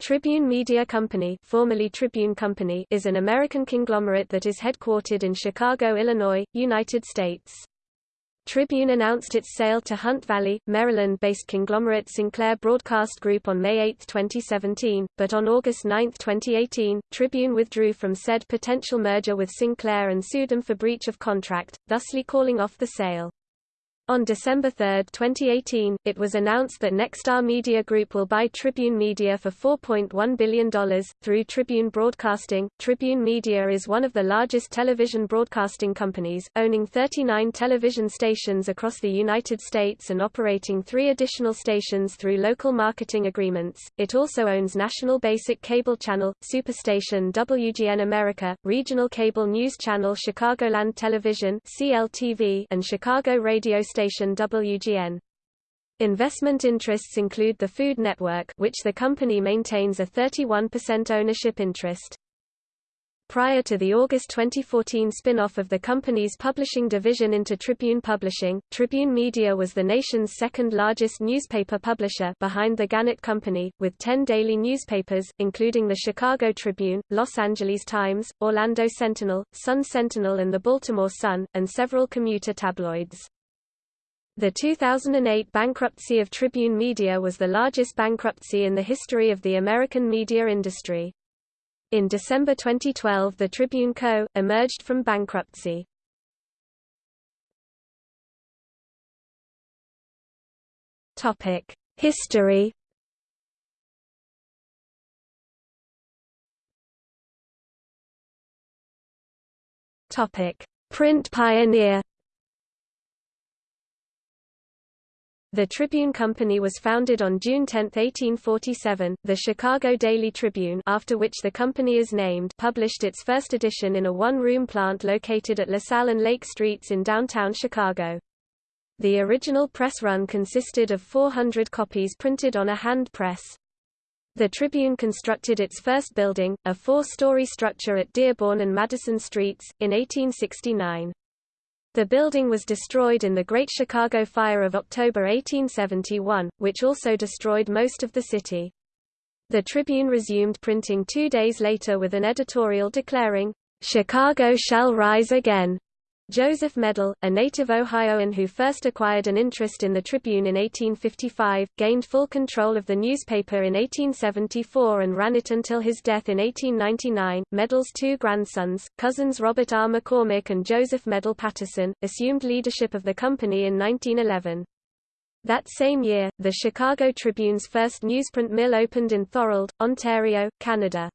Tribune Media Company, formerly Tribune Company is an American conglomerate that is headquartered in Chicago, Illinois, United States. Tribune announced its sale to Hunt Valley, Maryland-based conglomerate Sinclair Broadcast Group on May 8, 2017, but on August 9, 2018, Tribune withdrew from said potential merger with Sinclair and sued them for breach of contract, thusly calling off the sale. On December 3, 2018, it was announced that Nexstar Media Group will buy Tribune Media for $4.1 billion, through Tribune Broadcasting. Tribune Media is one of the largest television broadcasting companies, owning 39 television stations across the United States and operating three additional stations through local marketing agreements. It also owns National Basic Cable Channel, Superstation WGN America, regional cable news channel Chicagoland Television CLTV, and Chicago radio station station WGN. Investment interests include the Food Network which the company maintains a 31% ownership interest. Prior to the August 2014 spin-off of the company's publishing division into Tribune Publishing, Tribune Media was the nation's second-largest newspaper publisher behind the Gannett Company, with 10 daily newspapers, including the Chicago Tribune, Los Angeles Times, Orlando Sentinel, Sun Sentinel and the Baltimore Sun, and several commuter tabloids. The 2008 bankruptcy of Tribune Media was the largest bankruptcy in the history of the American media industry. In December 2012 the Tribune Co. emerged from bankruptcy. History Print pioneer The Tribune Company was founded on June 10, 1847. The Chicago Daily Tribune, after which the company is named, published its first edition in a one-room plant located at LaSalle and Lake Streets in downtown Chicago. The original press run consisted of 400 copies printed on a hand press. The Tribune constructed its first building, a four-story structure at Dearborn and Madison Streets, in 1869. The building was destroyed in the Great Chicago Fire of October 1871, which also destroyed most of the city. The Tribune resumed printing two days later with an editorial declaring, "'Chicago shall rise again' Joseph Medill, a native Ohioan who first acquired an interest in the Tribune in 1855, gained full control of the newspaper in 1874 and ran it until his death in 1899. Medill's two grandsons, cousins Robert R. McCormick and Joseph Medill Patterson, assumed leadership of the company in 1911. That same year, the Chicago Tribune's first newsprint mill opened in Thorold, Ontario, Canada.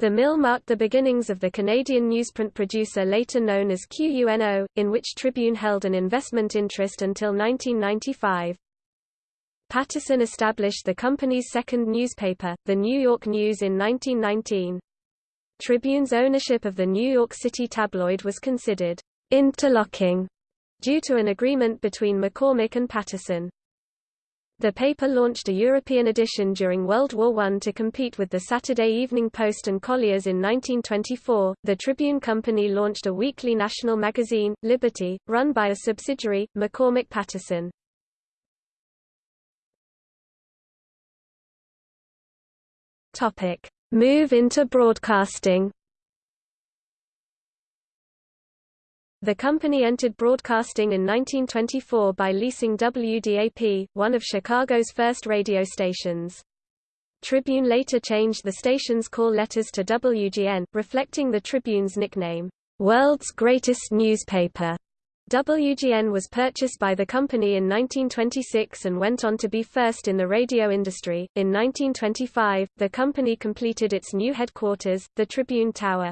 The mill marked the beginnings of the Canadian newsprint producer later known as QUNO, in which Tribune held an investment interest until 1995. Patterson established the company's second newspaper, the New York News in 1919. Tribune's ownership of the New York City tabloid was considered interlocking due to an agreement between McCormick and Patterson. The paper launched a European edition during World War I to compete with the Saturday Evening Post and Collier's in 1924. The Tribune Company launched a weekly national magazine, Liberty, run by a subsidiary, McCormick Patterson. Topic: Move into broadcasting. The company entered broadcasting in 1924 by leasing WDAP, one of Chicago's first radio stations. Tribune later changed the station's call letters to WGN, reflecting the Tribune's nickname, "'World's Greatest Newspaper'". WGN was purchased by the company in 1926 and went on to be first in the radio industry. In 1925, the company completed its new headquarters, the Tribune Tower.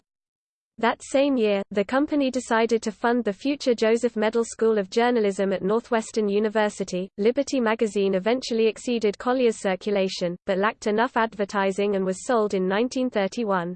That same year, the company decided to fund the future Joseph Medill School of Journalism at Northwestern University. Liberty magazine eventually exceeded Collier's circulation, but lacked enough advertising and was sold in 1931.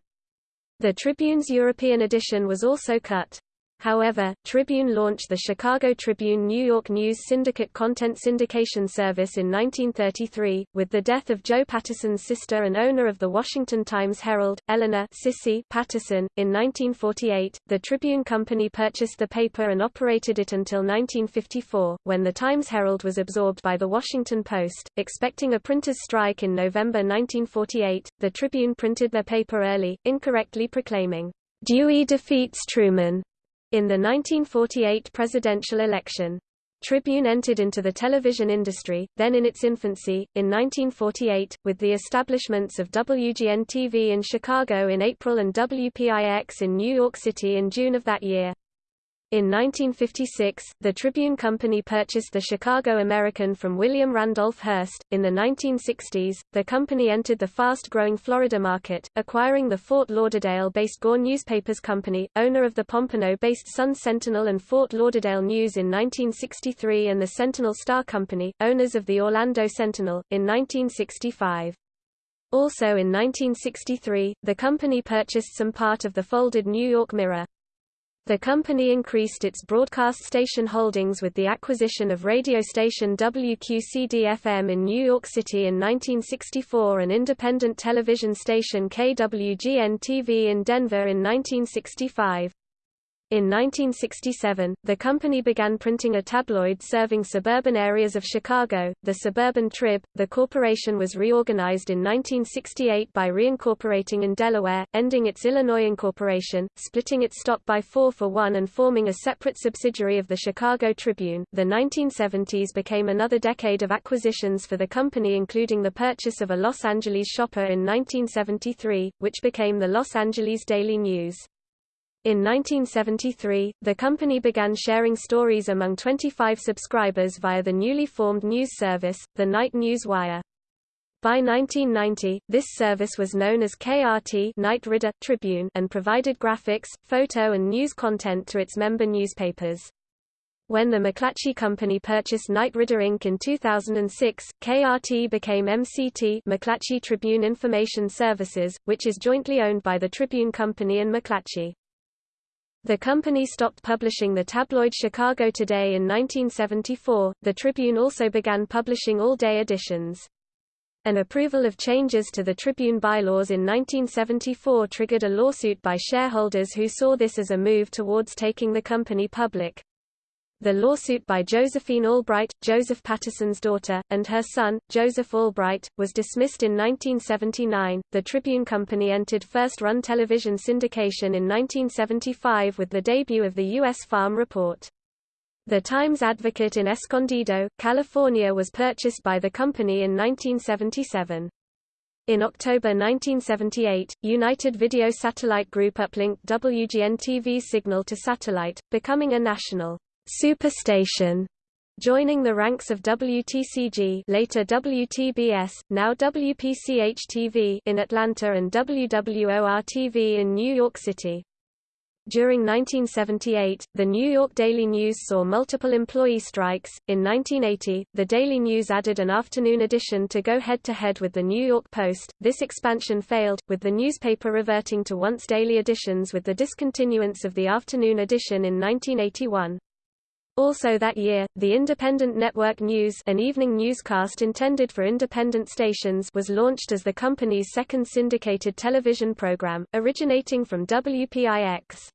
The Tribune's European edition was also cut. However, Tribune launched the Chicago Tribune New York News Syndicate content syndication service in 1933. With the death of Joe Patterson's sister and owner of the Washington Times-Herald, Eleanor Sissy Patterson, in 1948, the Tribune Company purchased the paper and operated it until 1954, when the Times-Herald was absorbed by the Washington Post. Expecting a printer's strike in November 1948, the Tribune printed their paper early, incorrectly proclaiming, Dewey defeats Truman in the 1948 presidential election. Tribune entered into the television industry, then in its infancy, in 1948, with the establishments of WGN-TV in Chicago in April and WPIX in New York City in June of that year. In 1956, the Tribune Company purchased the Chicago American from William Randolph Hearst. In the 1960s, the company entered the fast growing Florida market, acquiring the Fort Lauderdale based Gore Newspapers Company, owner of the Pompano based Sun Sentinel and Fort Lauderdale News in 1963, and the Sentinel Star Company, owners of the Orlando Sentinel, in 1965. Also in 1963, the company purchased some part of the folded New York Mirror. The company increased its broadcast station holdings with the acquisition of radio station WQCD-FM in New York City in 1964 and independent television station KWGN-TV in Denver in 1965. In 1967, the company began printing a tabloid serving suburban areas of Chicago, the Suburban Trib. The corporation was reorganized in 1968 by reincorporating in Delaware, ending its Illinois incorporation, splitting its stock by 4 for 1 and forming a separate subsidiary of the Chicago Tribune. The 1970s became another decade of acquisitions for the company including the purchase of a Los Angeles shopper in 1973, which became the Los Angeles Daily News. In 1973, the company began sharing stories among 25 subscribers via the newly formed news service, the Knight News Wire. By 1990, this service was known as KRT Knight Ridder Tribune and provided graphics, photo and news content to its member newspapers. When the McClatchy Company purchased Knight Ridder Inc. in 2006, KRT became MCT McClatchy Tribune Information Services, which is jointly owned by the Tribune Company and McClatchy. The company stopped publishing the tabloid Chicago Today in 1974. The Tribune also began publishing all-day editions. An approval of changes to the Tribune bylaws in 1974 triggered a lawsuit by shareholders who saw this as a move towards taking the company public. The lawsuit by Josephine Albright, Joseph Patterson's daughter, and her son, Joseph Albright, was dismissed in 1979. The Tribune Company entered first run television syndication in 1975 with the debut of the U.S. Farm Report. The Times Advocate in Escondido, California was purchased by the company in 1977. In October 1978, United Video Satellite Group uplinked WGN-TV's signal to satellite, becoming a national Superstation joining the ranks of WTCG later WTBS, now WPCH-TV in Atlanta and WWOR-TV in New York City. During 1978, the New York Daily News saw multiple employee strikes. In 1980, the Daily News added an afternoon edition to go head to head with the New York Post. This expansion failed, with the newspaper reverting to once daily editions with the discontinuance of the afternoon edition in 1981. Also that year, the Independent Network News an evening newscast intended for independent stations was launched as the company's second syndicated television program, originating from WPIX.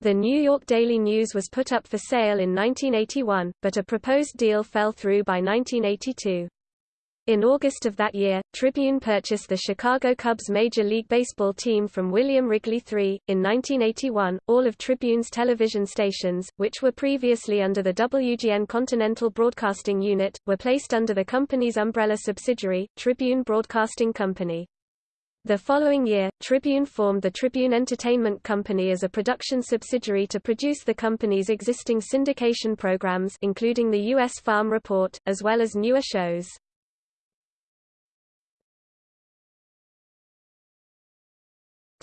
The New York Daily News was put up for sale in 1981, but a proposed deal fell through by 1982. In August of that year, Tribune purchased the Chicago Cubs Major League Baseball team from William Wrigley III. In 1981, all of Tribune's television stations, which were previously under the WGN Continental Broadcasting Unit, were placed under the company's umbrella subsidiary, Tribune Broadcasting Company. The following year, Tribune formed the Tribune Entertainment Company as a production subsidiary to produce the company's existing syndication programs including the U.S. Farm Report, as well as newer shows.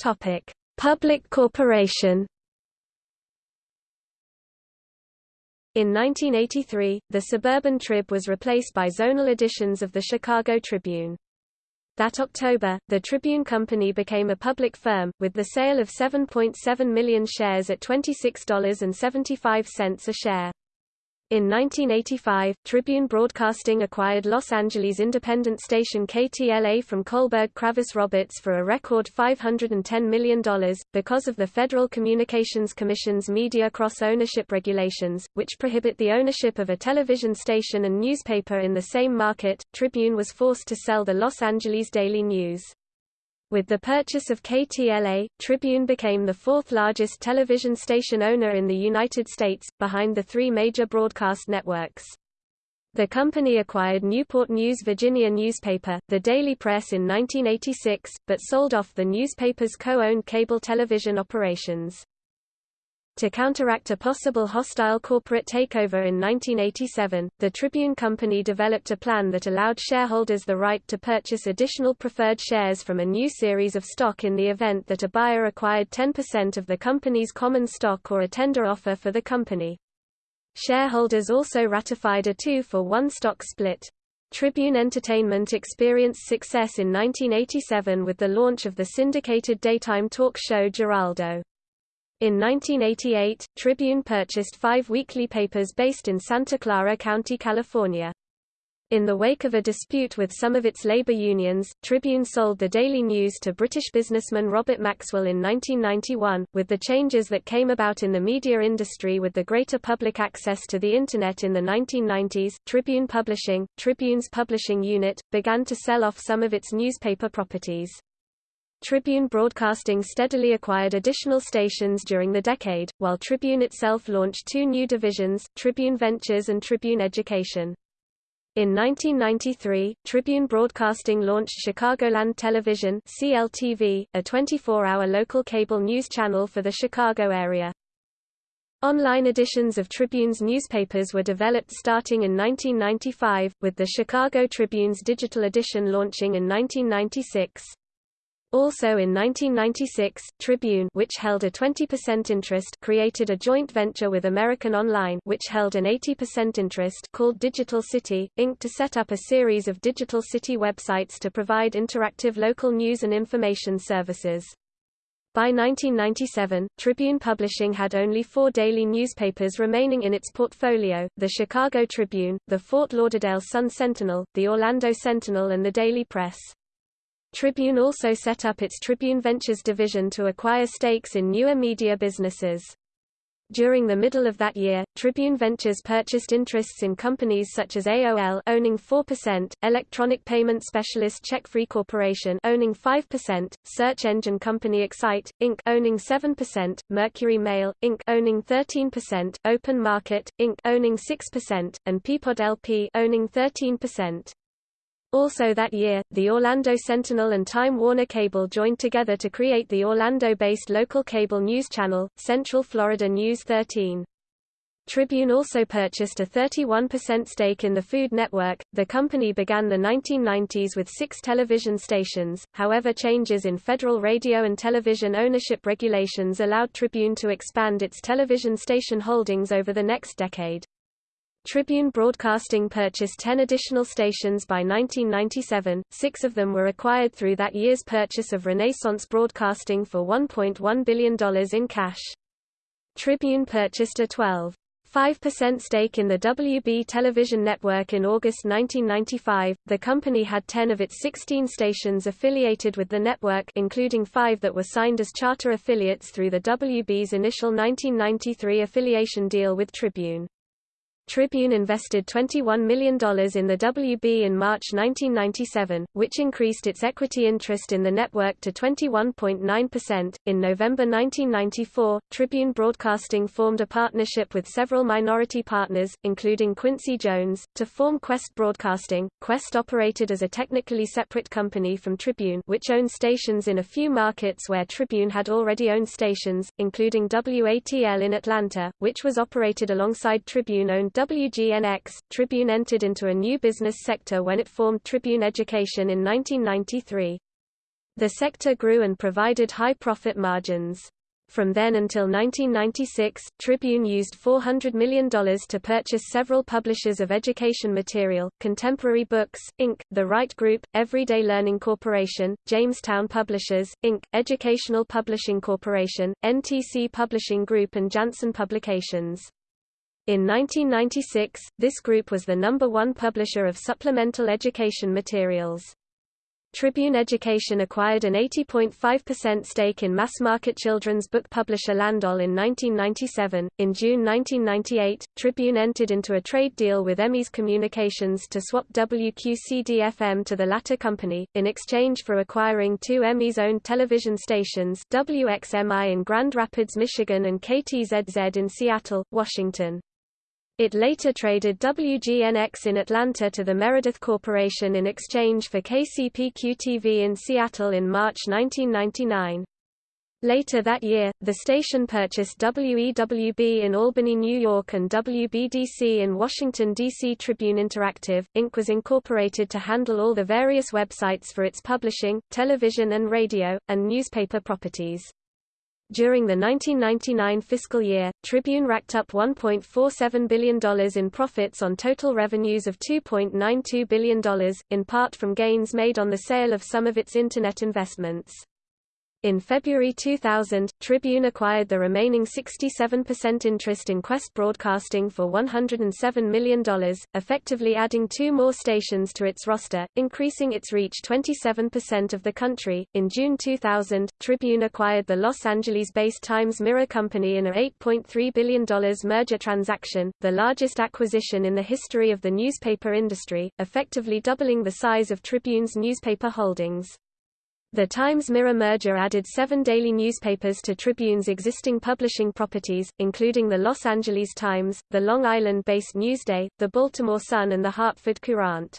Topic: Public corporation. In 1983, the Suburban Trib was replaced by zonal editions of the Chicago Tribune. That October, the Tribune Company became a public firm, with the sale of 7.7 million shares at $26.75 a share. In 1985, Tribune Broadcasting acquired Los Angeles independent station KTLA from Kohlberg Kravis Roberts for a record $510 million, because of the Federal Communications Commission's media cross-ownership regulations, which prohibit the ownership of a television station and newspaper in the same market. Tribune was forced to sell the Los Angeles Daily News. With the purchase of KTLA, Tribune became the fourth largest television station owner in the United States, behind the three major broadcast networks. The company acquired Newport News Virginia newspaper, the Daily Press in 1986, but sold off the newspaper's co-owned cable television operations. To counteract a possible hostile corporate takeover in 1987, the Tribune Company developed a plan that allowed shareholders the right to purchase additional preferred shares from a new series of stock in the event that a buyer acquired 10% of the company's common stock or a tender offer for the company. Shareholders also ratified a two-for-one stock split. Tribune Entertainment experienced success in 1987 with the launch of the syndicated daytime talk show Geraldo. In 1988, Tribune purchased five weekly papers based in Santa Clara County, California. In the wake of a dispute with some of its labor unions, Tribune sold the Daily News to British businessman Robert Maxwell in 1991. With the changes that came about in the media industry with the greater public access to the Internet in the 1990s, Tribune Publishing, Tribune's publishing unit, began to sell off some of its newspaper properties. Tribune Broadcasting steadily acquired additional stations during the decade, while Tribune itself launched two new divisions, Tribune Ventures and Tribune Education. In 1993, Tribune Broadcasting launched Chicagoland Television CLTV, a 24-hour local cable news channel for the Chicago area. Online editions of Tribune's newspapers were developed starting in 1995, with the Chicago Tribune's digital edition launching in 1996. Also in 1996, Tribune which held a 20% interest created a joint venture with American Online which held an 80% interest called Digital City, Inc. to set up a series of Digital City websites to provide interactive local news and information services. By 1997, Tribune Publishing had only four daily newspapers remaining in its portfolio, the Chicago Tribune, the Fort Lauderdale Sun-Sentinel, the Orlando Sentinel and the Daily Press. Tribune also set up its Tribune Ventures division to acquire stakes in newer media businesses. During the middle of that year, Tribune Ventures purchased interests in companies such as AOL owning 4%, electronic payment specialist CheckFree Corporation owning 5%, search engine company Excite Inc owning 7%, Mercury Mail Inc owning 13%, Open Market Inc owning 6%, and Peapod LP owning 13%. Also that year, the Orlando Sentinel and Time Warner Cable joined together to create the Orlando-based local cable news channel, Central Florida News 13. Tribune also purchased a 31% stake in the Food Network. The company began the 1990s with six television stations, however, changes in federal radio and television ownership regulations allowed Tribune to expand its television station holdings over the next decade. Tribune Broadcasting purchased 10 additional stations by 1997, six of them were acquired through that year's purchase of Renaissance Broadcasting for $1.1 billion in cash. Tribune purchased a 12.5% stake in the WB television network in August 1995. The company had 10 of its 16 stations affiliated with the network, including 5 that were signed as charter affiliates through the WB's initial 1993 affiliation deal with Tribune. Tribune invested $21 million in the WB in March 1997, which increased its equity interest in the network to 21.9%. In November 1994, Tribune Broadcasting formed a partnership with several minority partners, including Quincy Jones, to form Quest Broadcasting. Quest operated as a technically separate company from Tribune, which owned stations in a few markets where Tribune had already owned stations, including WATL in Atlanta, which was operated alongside Tribune-owned WGNX, Tribune entered into a new business sector when it formed Tribune Education in 1993. The sector grew and provided high profit margins. From then until 1996, Tribune used $400 million to purchase several publishers of education material, Contemporary Books, Inc., The Wright Group, Everyday Learning Corporation, Jamestown Publishers, Inc., Educational Publishing Corporation, NTC Publishing Group and Janssen Publications. In 1996, this group was the number one publisher of supplemental education materials. Tribune Education acquired an 80.5% stake in mass-market children's book publisher Landoll in 1997. In June 1998, Tribune entered into a trade deal with Emmis Communications to swap WQCD-FM to the latter company, in exchange for acquiring two Emmis-owned television stations WXMI in Grand Rapids, Michigan and KTZZ in Seattle, Washington. It later traded WGNX in Atlanta to the Meredith Corporation in exchange for KCPQ-TV in Seattle in March 1999. Later that year, the station purchased WEWB in Albany, New York and WBDC in Washington, D.C. Tribune Interactive, Inc. was incorporated to handle all the various websites for its publishing, television and radio, and newspaper properties. During the 1999 fiscal year, Tribune racked up $1.47 billion in profits on total revenues of $2.92 billion, in part from gains made on the sale of some of its Internet investments. In February 2000, Tribune acquired the remaining 67% interest in Quest Broadcasting for $107 million, effectively adding two more stations to its roster, increasing its reach 27% of the country. In June 2000, Tribune acquired the Los Angeles-based Times Mirror Company in a $8.3 billion merger transaction, the largest acquisition in the history of the newspaper industry, effectively doubling the size of Tribune's newspaper holdings. The Times-Mirror merger added seven daily newspapers to Tribune's existing publishing properties, including the Los Angeles Times, the Long Island-based Newsday, the Baltimore Sun and the Hartford Courant.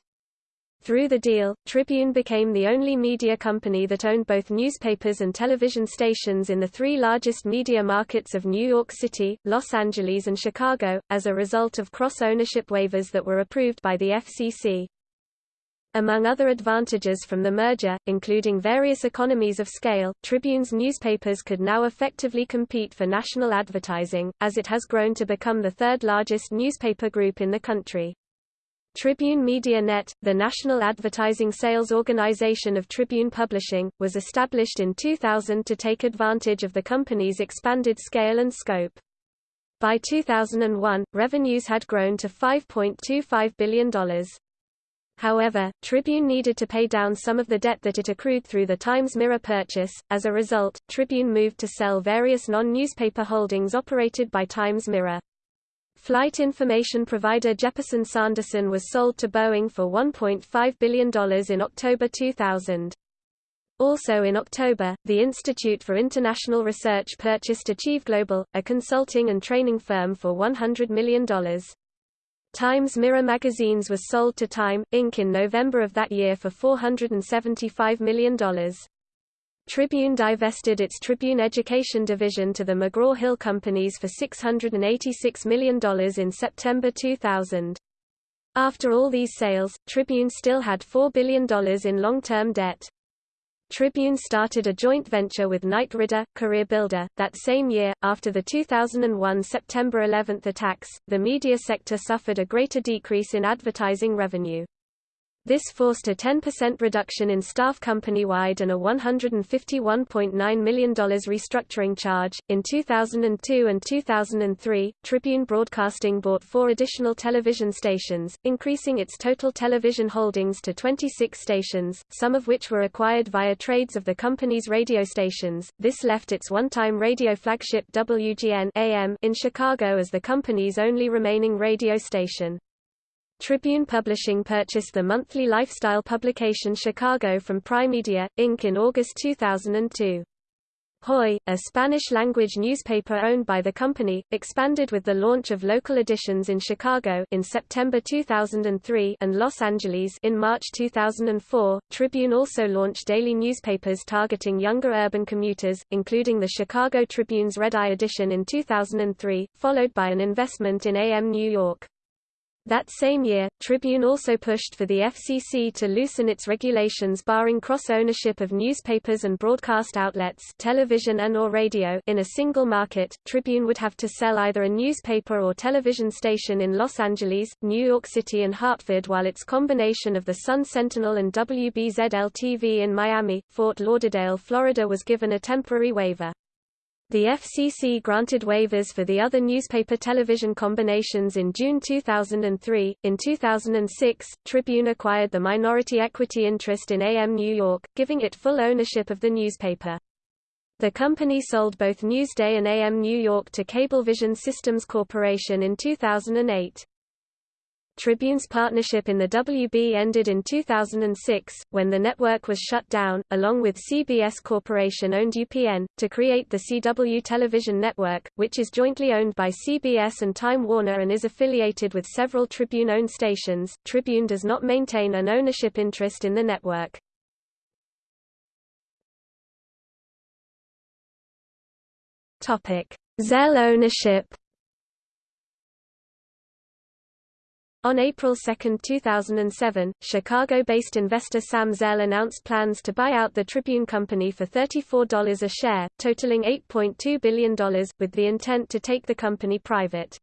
Through the deal, Tribune became the only media company that owned both newspapers and television stations in the three largest media markets of New York City, Los Angeles and Chicago, as a result of cross-ownership waivers that were approved by the FCC. Among other advantages from the merger, including various economies of scale, Tribune's newspapers could now effectively compete for national advertising, as it has grown to become the third largest newspaper group in the country. Tribune Media Net, the national advertising sales organization of Tribune Publishing, was established in 2000 to take advantage of the company's expanded scale and scope. By 2001, revenues had grown to $5.25 billion. However, Tribune needed to pay down some of the debt that it accrued through the Times-Mirror purchase. As a result, Tribune moved to sell various non-newspaper holdings operated by Times-Mirror. Flight information provider Jeppesen Sanderson was sold to Boeing for $1.5 billion in October 2000. Also in October, the Institute for International Research purchased Achieve Global, a consulting and training firm for $100 million. Times Mirror magazines was sold to Time, Inc. in November of that year for $475 million. Tribune divested its Tribune Education division to the McGraw-Hill Companies for $686 million in September 2000. After all these sales, Tribune still had $4 billion in long-term debt. Tribune started a joint venture with Knight Ridder, Career Builder. That same year, after the 2001 September 11 attacks, the media sector suffered a greater decrease in advertising revenue. This forced a 10% reduction in staff company-wide and a $151.9 million restructuring charge. In 2002 and 2003, Tribune Broadcasting bought four additional television stations, increasing its total television holdings to 26 stations, some of which were acquired via trades of the company's radio stations. This left its one-time radio flagship WGN AM in Chicago as the company's only remaining radio station. Tribune Publishing purchased the monthly lifestyle publication Chicago from Primedia, Inc. in August 2002. Hoy, a Spanish-language newspaper owned by the company, expanded with the launch of local editions in Chicago in September 2003 and Los Angeles in March 2004. Tribune also launched daily newspapers targeting younger urban commuters, including the Chicago Tribune's Red Eye edition in 2003, followed by an investment in AM New York. That same year, Tribune also pushed for the FCC to loosen its regulations barring cross-ownership of newspapers and broadcast outlets television and or radio in a single market. Tribune would have to sell either a newspaper or television station in Los Angeles, New York City and Hartford while its combination of the Sun Sentinel and WBZL-TV in Miami, Fort Lauderdale, Florida was given a temporary waiver. The FCC granted waivers for the other newspaper-television combinations in June 2003. In 2006, Tribune acquired the minority equity interest in AM New York, giving it full ownership of the newspaper. The company sold both Newsday and AM New York to Cablevision Systems Corporation in 2008. Tribune's partnership in the WB ended in 2006, when the network was shut down, along with CBS Corporation-owned UPN, to create the CW television network, which is jointly owned by CBS and Time Warner and is affiliated with several Tribune-owned stations. Tribune does not maintain an ownership interest in the network. Zell ownership On April 2, 2007, Chicago-based investor Sam Zell announced plans to buy out the Tribune Company for $34 a share, totaling $8.2 billion, with the intent to take the company private.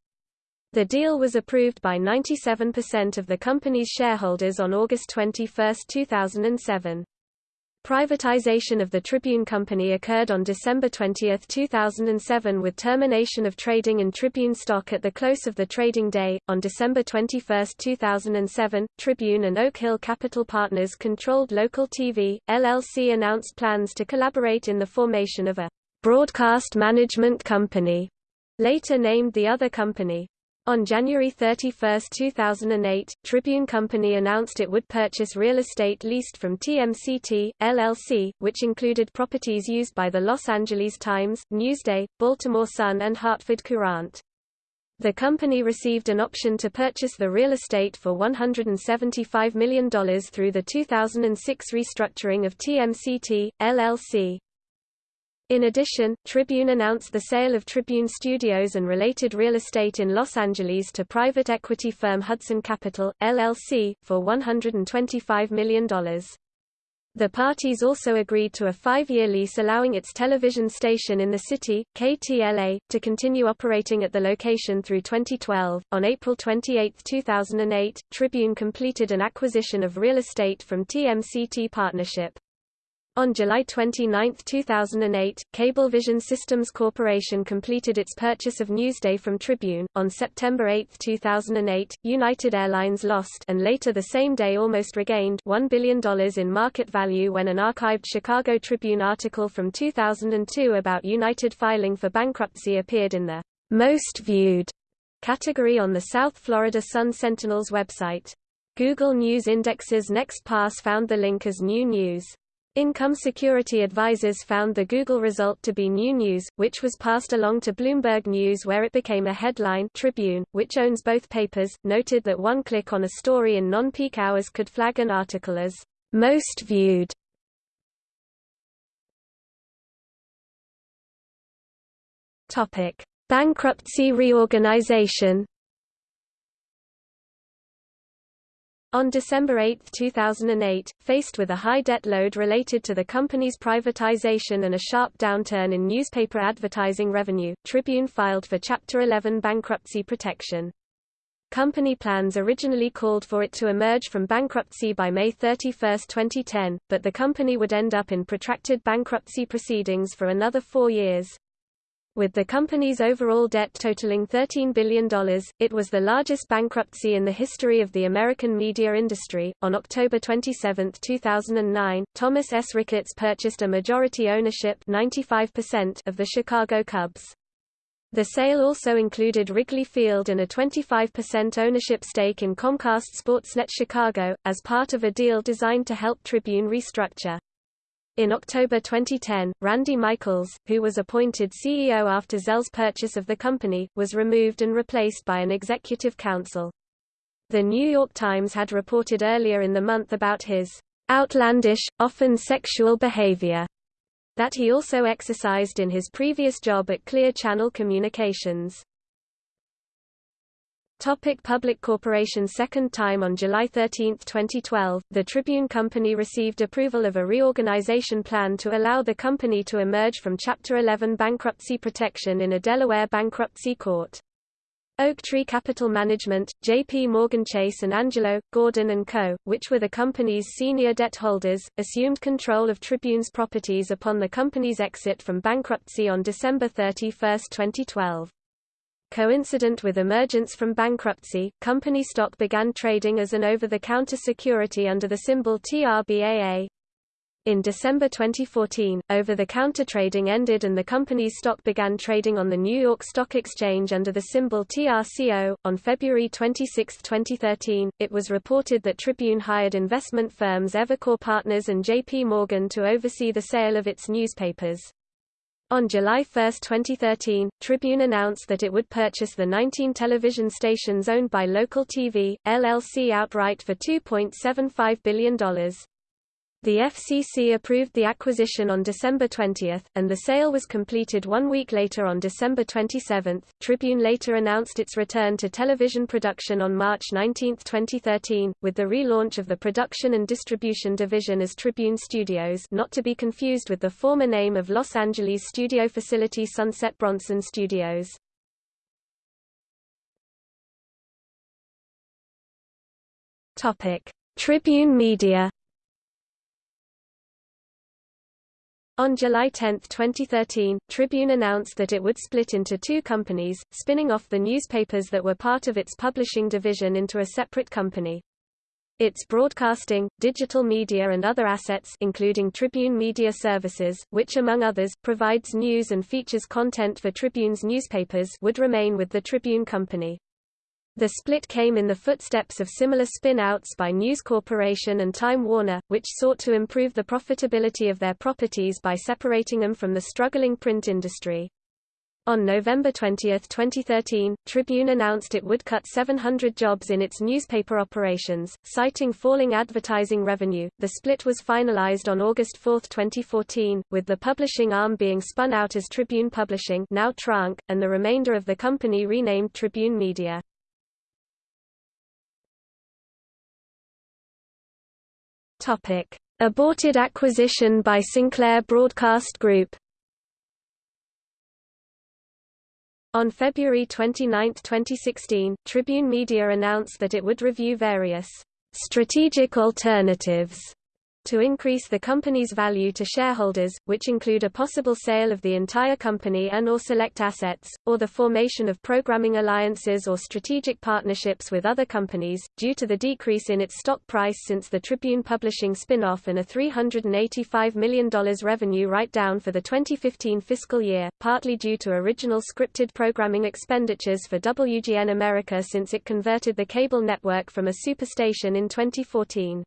The deal was approved by 97% of the company's shareholders on August 21, 2007. Privatization of the Tribune Company occurred on December 20, 2007 with termination of trading in Tribune stock at the close of the trading day. On December 21, 2007, Tribune and Oak Hill Capital Partners controlled Local TV, LLC announced plans to collaborate in the formation of a broadcast management company, later named the Other Company. On January 31, 2008, Tribune Company announced it would purchase real estate leased from TMCT, LLC, which included properties used by the Los Angeles Times, Newsday, Baltimore Sun and Hartford Courant. The company received an option to purchase the real estate for $175 million through the 2006 restructuring of TMCT, LLC. In addition, Tribune announced the sale of Tribune Studios and related real estate in Los Angeles to private equity firm Hudson Capital, LLC, for $125 million. The parties also agreed to a five-year lease allowing its television station in the city, KTLA, to continue operating at the location through 2012. On April 28, 2008, Tribune completed an acquisition of real estate from TMCT Partnership. On July 29, 2008, Cablevision Systems Corporation completed its purchase of Newsday from Tribune. On September 8, 2008, United Airlines lost and later the same day almost regained $1 billion in market value when an archived Chicago Tribune article from 2002 about United filing for bankruptcy appeared in the most viewed category on the South Florida Sun Sentinel's website. Google News Index's Next Pass found the link as new news. Income security advisors found the Google result to be new news, which was passed along to Bloomberg News where it became a headline Tribune, which owns both papers, noted that one click on a story in non-peak hours could flag an article as most viewed. Topic: Bankruptcy reorganization On December 8, 2008, faced with a high debt load related to the company's privatization and a sharp downturn in newspaper advertising revenue, Tribune filed for Chapter 11 bankruptcy protection. Company plans originally called for it to emerge from bankruptcy by May 31, 2010, but the company would end up in protracted bankruptcy proceedings for another four years. With the company's overall debt totaling $13 billion, it was the largest bankruptcy in the history of the American media industry. On October 27, 2009, Thomas S. Ricketts purchased a majority ownership 95% of the Chicago Cubs. The sale also included Wrigley Field and a 25% ownership stake in Comcast Sportsnet Chicago, as part of a deal designed to help Tribune restructure. In October 2010, Randy Michaels, who was appointed CEO after Zell's purchase of the company, was removed and replaced by an executive council. The New York Times had reported earlier in the month about his outlandish, often sexual behavior that he also exercised in his previous job at Clear Channel Communications. Topic Public Corporation Second time on July 13, 2012, the Tribune Company received approval of a reorganization plan to allow the company to emerge from Chapter 11 bankruptcy protection in a Delaware bankruptcy court. Oaktree Capital Management, J.P. Morgan Chase and Angelo, Gordon & Co., which were the company's senior debt holders, assumed control of Tribune's properties upon the company's exit from bankruptcy on December 31, 2012. Coincident with emergence from bankruptcy, company stock began trading as an over-the-counter security under the symbol TRBAA. In December 2014, over-the-counter trading ended and the company's stock began trading on the New York Stock Exchange under the symbol TRCO. On February 26, 2013, it was reported that Tribune hired investment firms Evercore Partners and JP Morgan to oversee the sale of its newspapers. On July 1, 2013, Tribune announced that it would purchase the 19 television stations owned by Local TV, LLC outright for $2.75 billion. The FCC approved the acquisition on December 20, and the sale was completed one week later on December 27. Tribune later announced its return to television production on March 19, 2013, with the relaunch of the production and distribution division as Tribune Studios not to be confused with the former name of Los Angeles studio facility Sunset Bronson Studios. Tribune Media On July 10, 2013, Tribune announced that it would split into two companies, spinning off the newspapers that were part of its publishing division into a separate company. Its broadcasting, digital media and other assets including Tribune Media Services, which among others, provides news and features content for Tribune's newspapers would remain with the Tribune Company. The split came in the footsteps of similar spin-outs by News Corporation and Time Warner, which sought to improve the profitability of their properties by separating them from the struggling print industry. On November 20, 2013, Tribune announced it would cut 700 jobs in its newspaper operations, citing falling advertising revenue. The split was finalized on August 4, 2014, with the publishing arm being spun out as Tribune Publishing, now tronc, and the remainder of the company renamed Tribune Media. Topic: Aborted acquisition by Sinclair Broadcast Group. On February 29, 2016, Tribune Media announced that it would review various strategic alternatives to increase the company's value to shareholders, which include a possible sale of the entire company and or select assets, or the formation of programming alliances or strategic partnerships with other companies, due to the decrease in its stock price since the Tribune Publishing spin-off and a $385 million revenue write-down for the 2015 fiscal year, partly due to original scripted programming expenditures for WGN America since it converted the cable network from a superstation in 2014.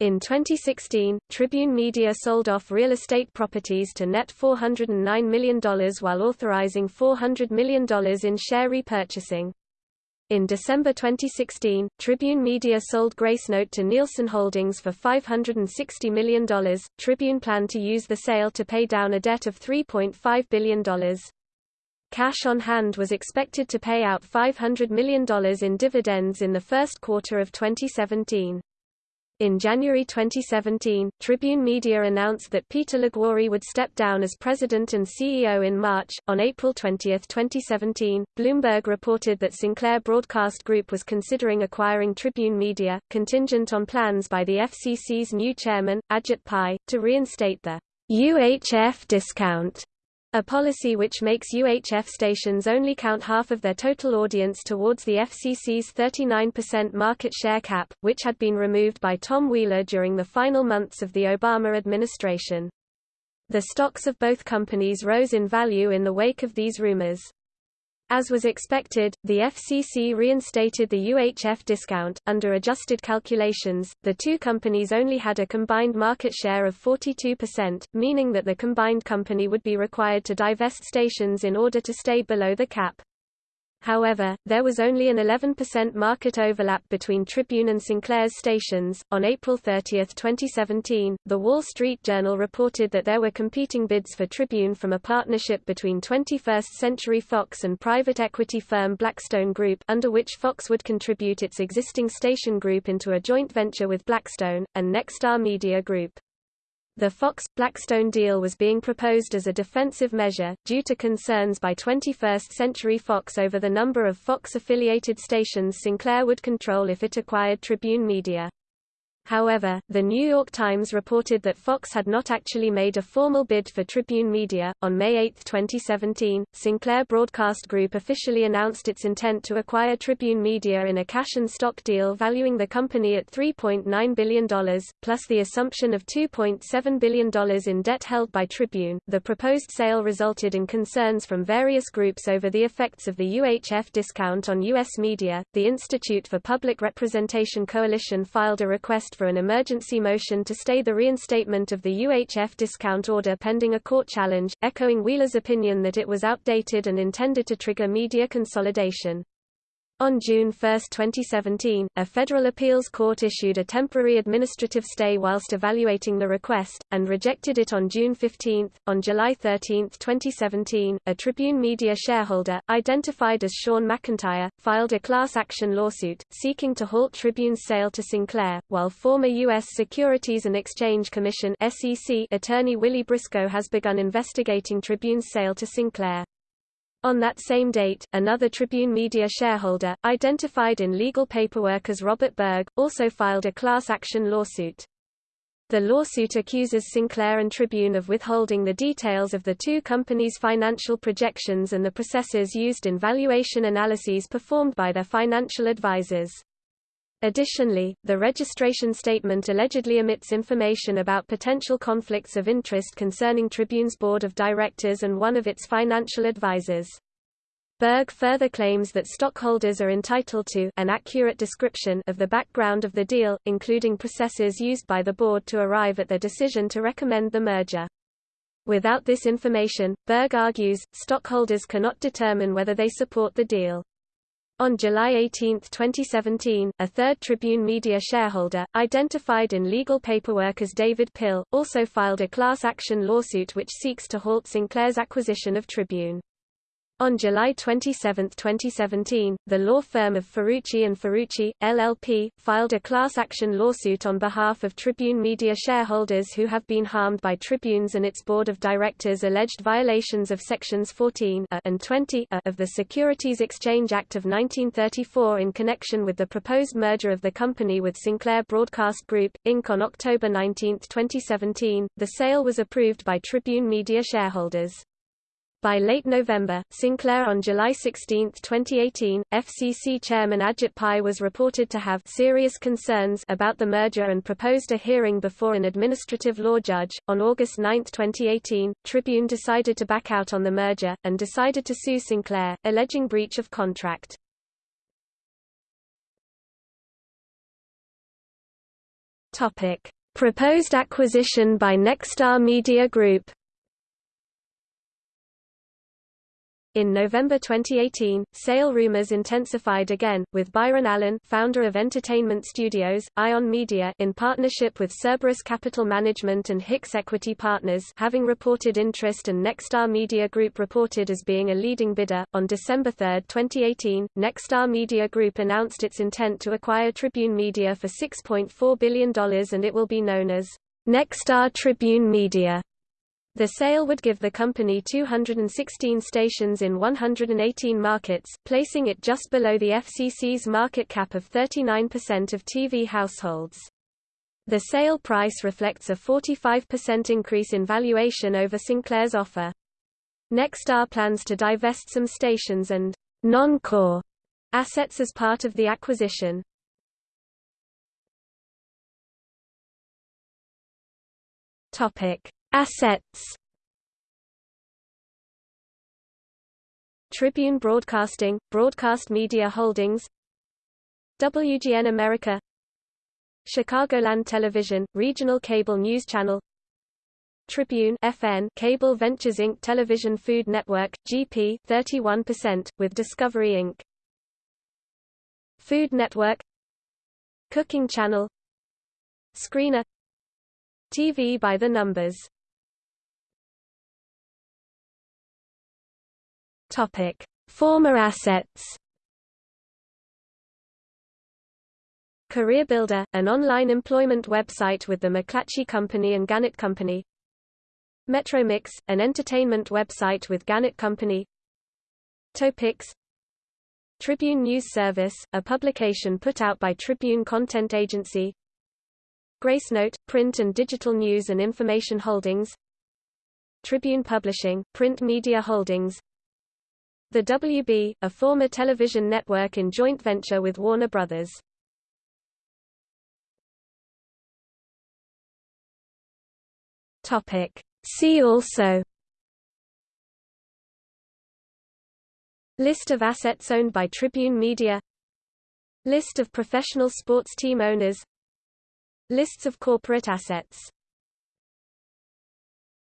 In 2016, Tribune Media sold off real estate properties to net $409 million while authorizing $400 million in share repurchasing. In December 2016, Tribune Media sold Gracenote to Nielsen Holdings for $560 million. Tribune planned to use the sale to pay down a debt of $3.5 billion. Cash on hand was expected to pay out $500 million in dividends in the first quarter of 2017. In January 2017, Tribune Media announced that Peter Liguori would step down as president and CEO in March. On April 20, 2017, Bloomberg reported that Sinclair Broadcast Group was considering acquiring Tribune Media, contingent on plans by the FCC's new chairman, Ajit Pai, to reinstate the UHF discount a policy which makes UHF stations only count half of their total audience towards the FCC's 39% market share cap, which had been removed by Tom Wheeler during the final months of the Obama administration. The stocks of both companies rose in value in the wake of these rumors. As was expected, the FCC reinstated the UHF discount. Under adjusted calculations, the two companies only had a combined market share of 42%, meaning that the combined company would be required to divest stations in order to stay below the cap. However, there was only an 11% market overlap between Tribune and Sinclair's stations. On April 30, 2017, The Wall Street Journal reported that there were competing bids for Tribune from a partnership between 21st Century Fox and private equity firm Blackstone Group, under which Fox would contribute its existing station group into a joint venture with Blackstone, and Nexstar Media Group. The Fox-Blackstone deal was being proposed as a defensive measure, due to concerns by 21st Century Fox over the number of Fox-affiliated stations Sinclair would control if it acquired Tribune Media. However, The New York Times reported that Fox had not actually made a formal bid for Tribune Media. On May 8, 2017, Sinclair Broadcast Group officially announced its intent to acquire Tribune Media in a cash and stock deal valuing the company at $3.9 billion, plus the assumption of $2.7 billion in debt held by Tribune. The proposed sale resulted in concerns from various groups over the effects of the UHF discount on U.S. media. The Institute for Public Representation Coalition filed a request for an emergency motion to stay the reinstatement of the UHF discount order pending a court challenge, echoing Wheeler's opinion that it was outdated and intended to trigger media consolidation. On June 1, 2017, a federal appeals court issued a temporary administrative stay whilst evaluating the request, and rejected it on June 15. On July 13, 2017, a Tribune Media shareholder, identified as Sean McIntyre, filed a class action lawsuit, seeking to halt Tribune's sale to Sinclair, while former U.S. Securities and Exchange Commission attorney Willie Briscoe has begun investigating Tribune's sale to Sinclair. On that same date, another Tribune Media shareholder, identified in legal paperwork as Robert Berg, also filed a class action lawsuit. The lawsuit accuses Sinclair and Tribune of withholding the details of the two companies' financial projections and the processes used in valuation analyses performed by their financial advisors. Additionally, the registration statement allegedly omits information about potential conflicts of interest concerning Tribune's board of directors and one of its financial advisors. Berg further claims that stockholders are entitled to an accurate description of the background of the deal, including processes used by the board to arrive at the decision to recommend the merger. Without this information, Berg argues, stockholders cannot determine whether they support the deal. On July 18, 2017, a third Tribune Media shareholder, identified in legal paperwork as David Pill, also filed a class action lawsuit which seeks to halt Sinclair's acquisition of Tribune. On July 27, 2017, the law firm of Ferrucci and Ferrucci, LLP, filed a class action lawsuit on behalf of Tribune Media shareholders who have been harmed by Tribune's and its board of directors' alleged violations of Sections 14 and 20 of the Securities Exchange Act of 1934 in connection with the proposed merger of the company with Sinclair Broadcast Group, Inc. On October 19, 2017, the sale was approved by Tribune Media shareholders. By late November, Sinclair on July 16, 2018, FCC Chairman Ajit Pai was reported to have serious concerns about the merger and proposed a hearing before an administrative law judge. On August 9, 2018, Tribune decided to back out on the merger, and decided to sue Sinclair, alleging breach of contract. Proposed acquisition by Nexstar Media Group In November 2018, sale rumors intensified again, with Byron Allen founder of Entertainment Studios, Ion Media in partnership with Cerberus Capital Management and Hicks Equity Partners having reported interest and Nexstar Media Group reported as being a leading bidder. On December 3, 2018, Nexstar Media Group announced its intent to acquire Tribune Media for $6.4 billion and it will be known as Nexstar Tribune Media. The sale would give the company 216 stations in 118 markets, placing it just below the FCC's market cap of 39% of TV households. The sale price reflects a 45% increase in valuation over Sinclair's offer. Nexstar plans to divest some stations and non-core assets as part of the acquisition. Topic: Assets. Tribune Broadcasting, Broadcast Media Holdings. WGN America. Chicagoland Television, regional cable news channel. Tribune FN Cable Ventures Inc. Television Food Network, GP 31%, with Discovery Inc. Food Network. Cooking Channel. Screener. TV by the numbers Topic: Former assets. CareerBuilder, an online employment website with the McClatchy Company and Gannett Company. Metromix, an entertainment website with Gannett Company. Topix Tribune News Service, a publication put out by Tribune Content Agency. Gracenote, print and digital news and information holdings. Tribune Publishing, print media holdings. The WB, a former television network in joint venture with Warner Brothers. Topic. See also List of assets owned by Tribune Media List of professional sports team owners Lists of corporate assets